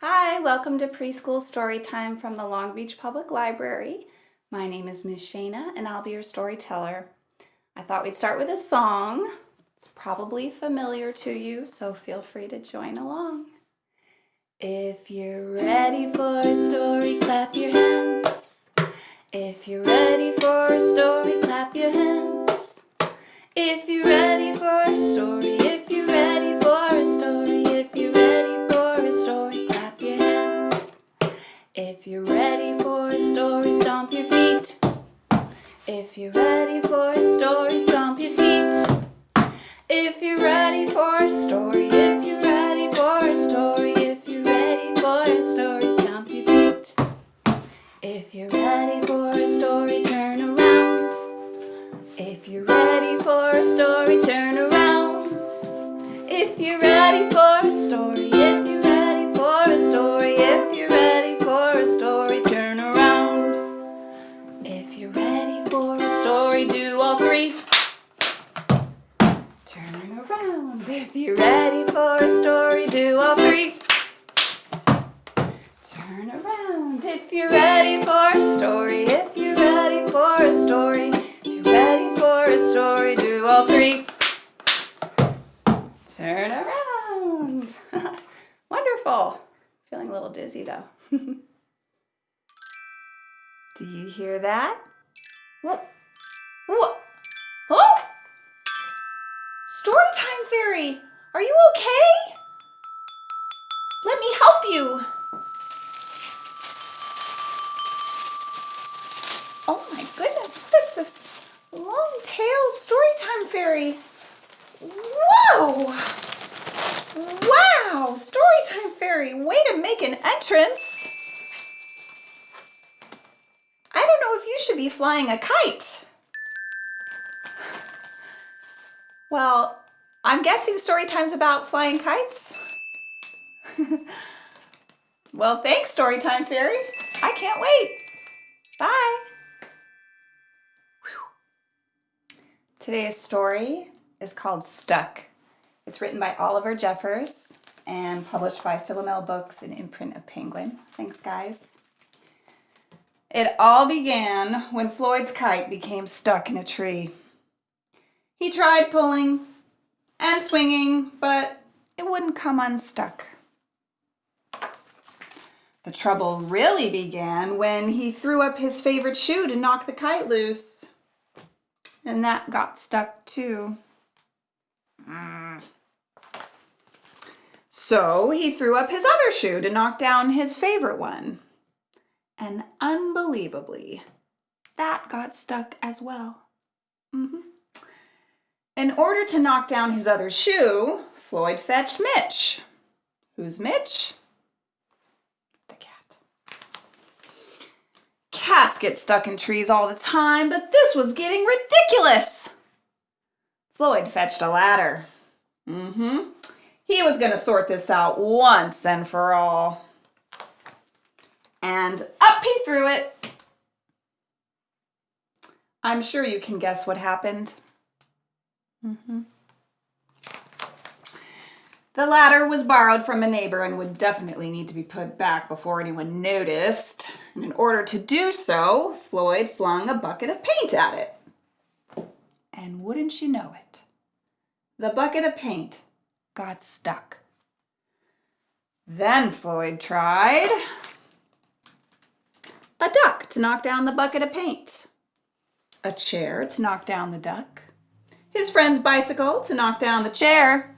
Hi, welcome to Preschool Story Time from the Long Beach Public Library. My name is Miss Shana and I'll be your storyteller. I thought we'd start with a song. It's probably familiar to you, so feel free to join along. If you're ready for a story, clap your hands. If you're ready for a story, clap your hands. If you're ready for for a story, turn around. If you're all three. Turn around. Wonderful. Feeling a little dizzy though. do you hear that? What? What? Oh! Storytime fairy, are you okay? Let me help you. Oh my goodness, what is this long tail fairy? Whoa! Wow, storytime fairy, way to make an entrance. I don't know if you should be flying a kite. Well, I'm guessing Storytime's about flying kites. well, thanks, Storytime Fairy. I can't wait. Bye. Today's story is called Stuck. It's written by Oliver Jeffers and published by Philomel Books and imprint of Penguin. Thanks, guys. It all began when Floyd's kite became stuck in a tree. He tried pulling and swinging, but it wouldn't come unstuck. The trouble really began when he threw up his favorite shoe to knock the kite loose. And that got stuck too. Mm. So he threw up his other shoe to knock down his favorite one. And unbelievably, that got stuck as well. Mm -hmm. In order to knock down his other shoe, Floyd fetched Mitch. Who's Mitch? The cat. Cats get stuck in trees all the time, but this was getting ridiculous. Floyd fetched a ladder. Mm-hmm. He was going to sort this out once and for all. And up he threw it. I'm sure you can guess what happened. Mm -hmm. The ladder was borrowed from a neighbor and would definitely need to be put back before anyone noticed. And in order to do so, Floyd flung a bucket of paint at it. And wouldn't you know it, the bucket of paint got stuck. Then Floyd tried a duck to knock down the bucket of paint, a chair to knock down the duck, his friend's bicycle to knock down the chair,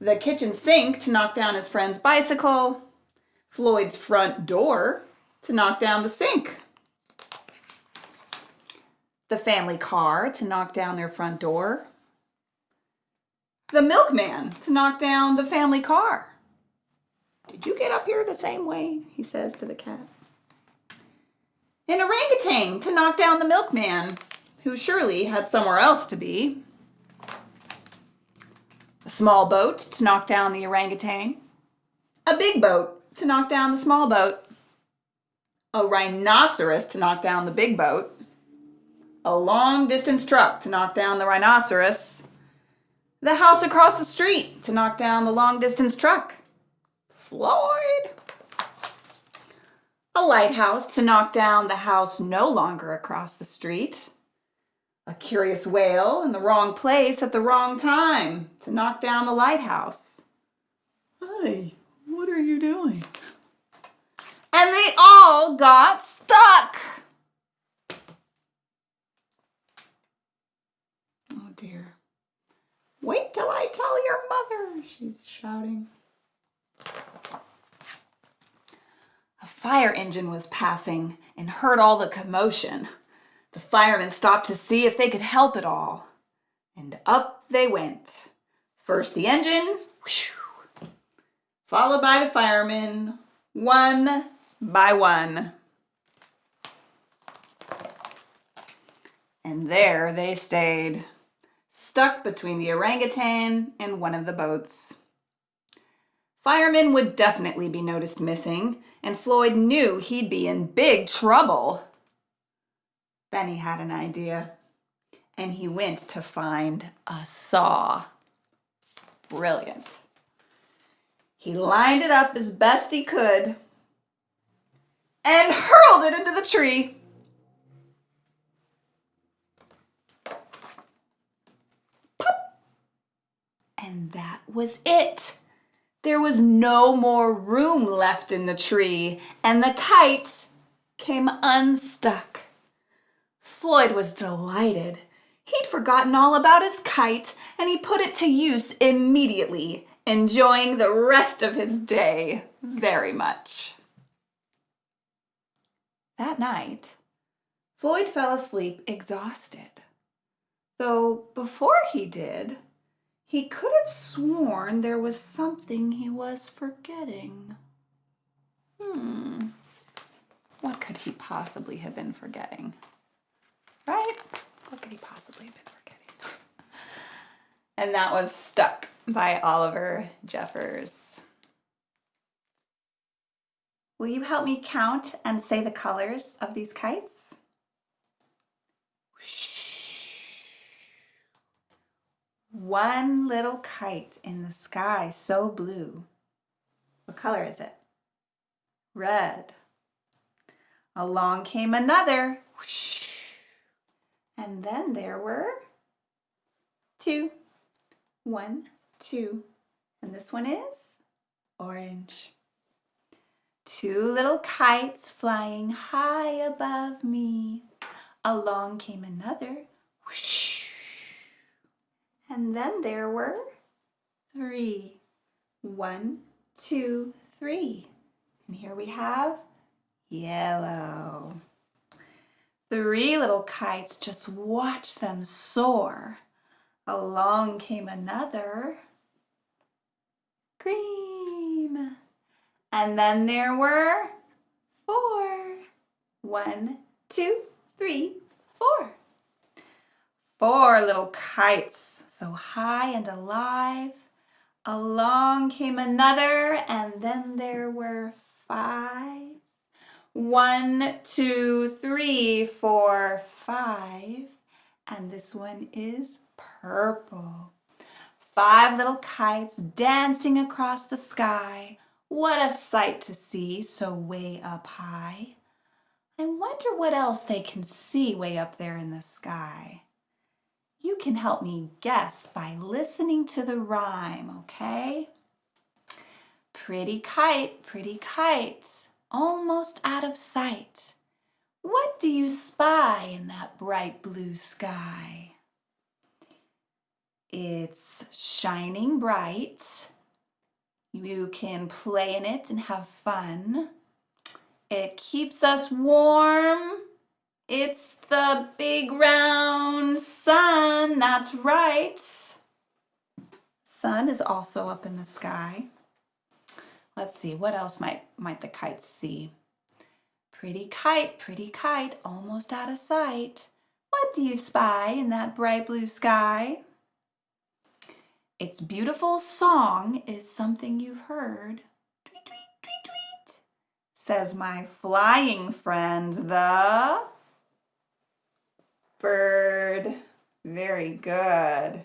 the kitchen sink to knock down his friend's bicycle, Floyd's front door to knock down the sink, the family car to knock down their front door, the milkman to knock down the family car. Did you get up here the same way? He says to the cat. An orangutan to knock down the milkman who surely had somewhere else to be. Small boat to knock down the orangutan. A big boat to knock down the small boat. A rhinoceros to knock down the big boat. A long distance truck to knock down the rhinoceros. The house across the street to knock down the long distance truck. Floyd. A lighthouse to knock down the house no longer across the street. A curious whale in the wrong place at the wrong time to knock down the lighthouse. Hey, what are you doing? And they all got stuck. Oh dear. Wait till I tell your mother, she's shouting. A fire engine was passing and heard all the commotion. The firemen stopped to see if they could help at all. And up they went. First the engine, whew, followed by the firemen, one by one. And there they stayed, stuck between the orangutan and one of the boats. Firemen would definitely be noticed missing, and Floyd knew he'd be in big trouble. Then he had an idea, and he went to find a saw. Brilliant. He lined it up as best he could and hurled it into the tree. Pop! And that was it. There was no more room left in the tree, and the kite came unstuck. Floyd was delighted. He'd forgotten all about his kite, and he put it to use immediately, enjoying the rest of his day very much. That night, Floyd fell asleep exhausted. Though before he did, he could have sworn there was something he was forgetting. Hmm, what could he possibly have been forgetting? Could he possibly have been forgetting? and that was Stuck by Oliver Jeffers. Will you help me count and say the colors of these kites? One little kite in the sky so blue. What color is it? Red. Along came another. And then there were two. One, two. And this one is orange. Two little kites flying high above me. Along came another. Whoosh. And then there were three. One, two, three. And here we have yellow. Three little kites, just watch them soar. Along came another. Green. And then there were four. One, two, three, four. Four little kites, so high and alive. Along came another, and then there were five. One, two, three, four, five. And this one is purple. Five little kites dancing across the sky what a sight to see so way up high. I wonder what else they can see way up there in the sky. You can help me guess by listening to the rhyme, okay? Pretty kite, pretty kite, almost out of sight. What do you spy in that bright blue sky? It's shining bright you can play in it and have fun. It keeps us warm. It's the big round sun, that's right. Sun is also up in the sky. Let's see, what else might, might the kites see? Pretty kite, pretty kite, almost out of sight. What do you spy in that bright blue sky? Its beautiful song is something you've heard. Tweet, tweet, tweet, tweet, says my flying friend, the bird. Very good.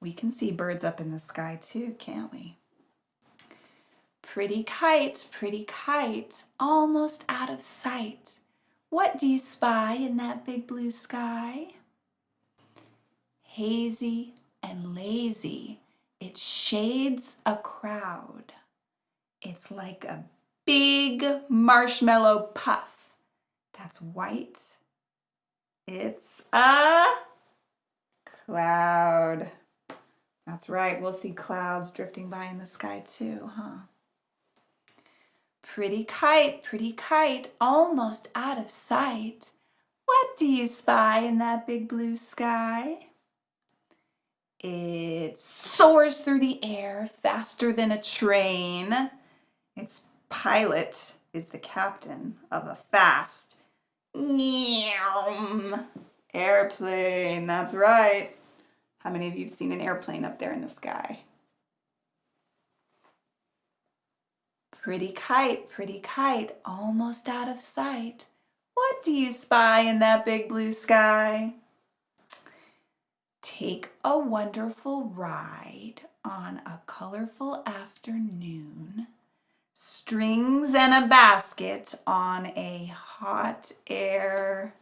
We can see birds up in the sky too, can't we? Pretty kite, pretty kite, almost out of sight. What do you spy in that big blue sky? Hazy and lazy, it shades a crowd. It's like a big marshmallow puff that's white. It's a cloud. That's right, we'll see clouds drifting by in the sky too, huh? Pretty kite, pretty kite, almost out of sight. What do you spy in that big blue sky? It soars through the air faster than a train. Its pilot is the captain of a fast airplane. That's right. How many of you have seen an airplane up there in the sky? Pretty kite, pretty kite, almost out of sight. What do you spy in that big blue sky? Take a wonderful ride on a colorful afternoon. Strings and a basket on a hot air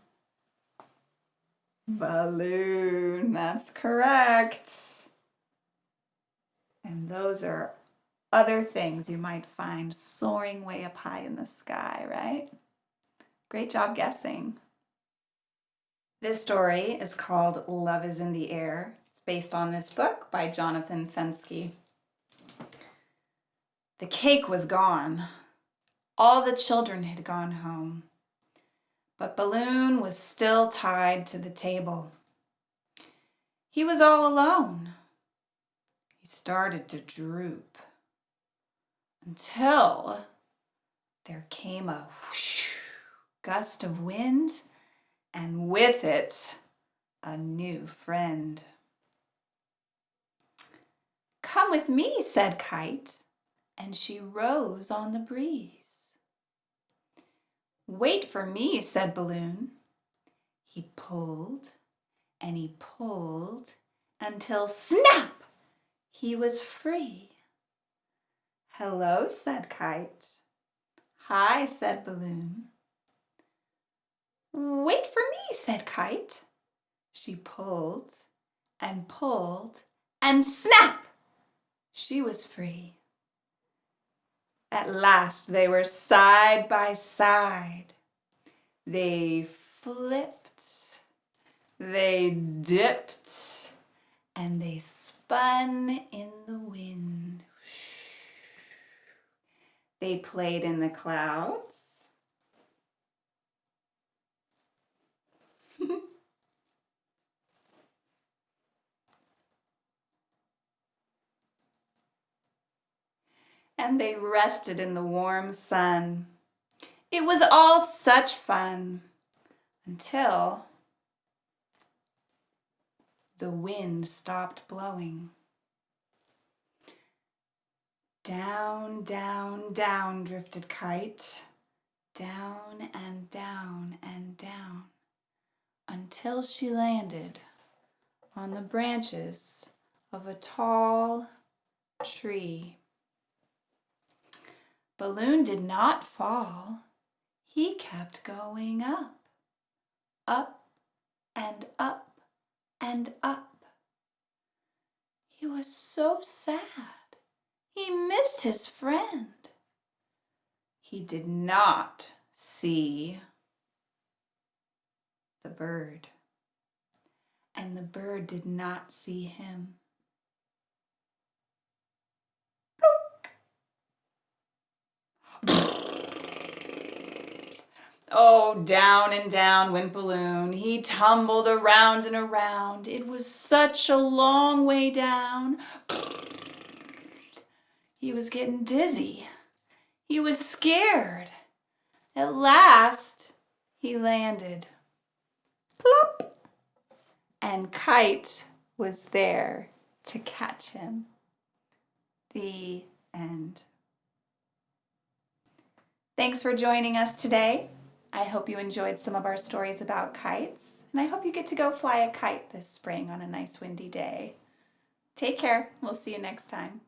balloon. That's correct. And those are other things you might find soaring way up high in the sky, right? Great job guessing. This story is called Love is in the Air. It's based on this book by Jonathan Fenske. The cake was gone. All the children had gone home. But Balloon was still tied to the table. He was all alone. He started to droop until there came a whoosh, gust of wind and with it a new friend. Come with me, said Kite, and she rose on the breeze. Wait for me, said Balloon. He pulled and he pulled until snap, he was free. Hello, said Kite. Hi, said Balloon. Wait for me, said Kite. She pulled and pulled and snap, she was free. At last they were side by side. They flipped, they dipped, and they spun in the wind. They played in the clouds. and they rested in the warm sun. It was all such fun until the wind stopped blowing. Down, down, down drifted Kite, down and down and down, until she landed on the branches of a tall tree. Balloon did not fall. He kept going up, up and up and up. He was so sad. He missed his friend. He did not see the bird, and the bird did not see him. Oh, down and down went Balloon. He tumbled around and around. It was such a long way down. He was getting dizzy. He was scared. At last, he landed. Plop! And Kite was there to catch him. The end. Thanks for joining us today. I hope you enjoyed some of our stories about kites, and I hope you get to go fly a kite this spring on a nice windy day. Take care. We'll see you next time.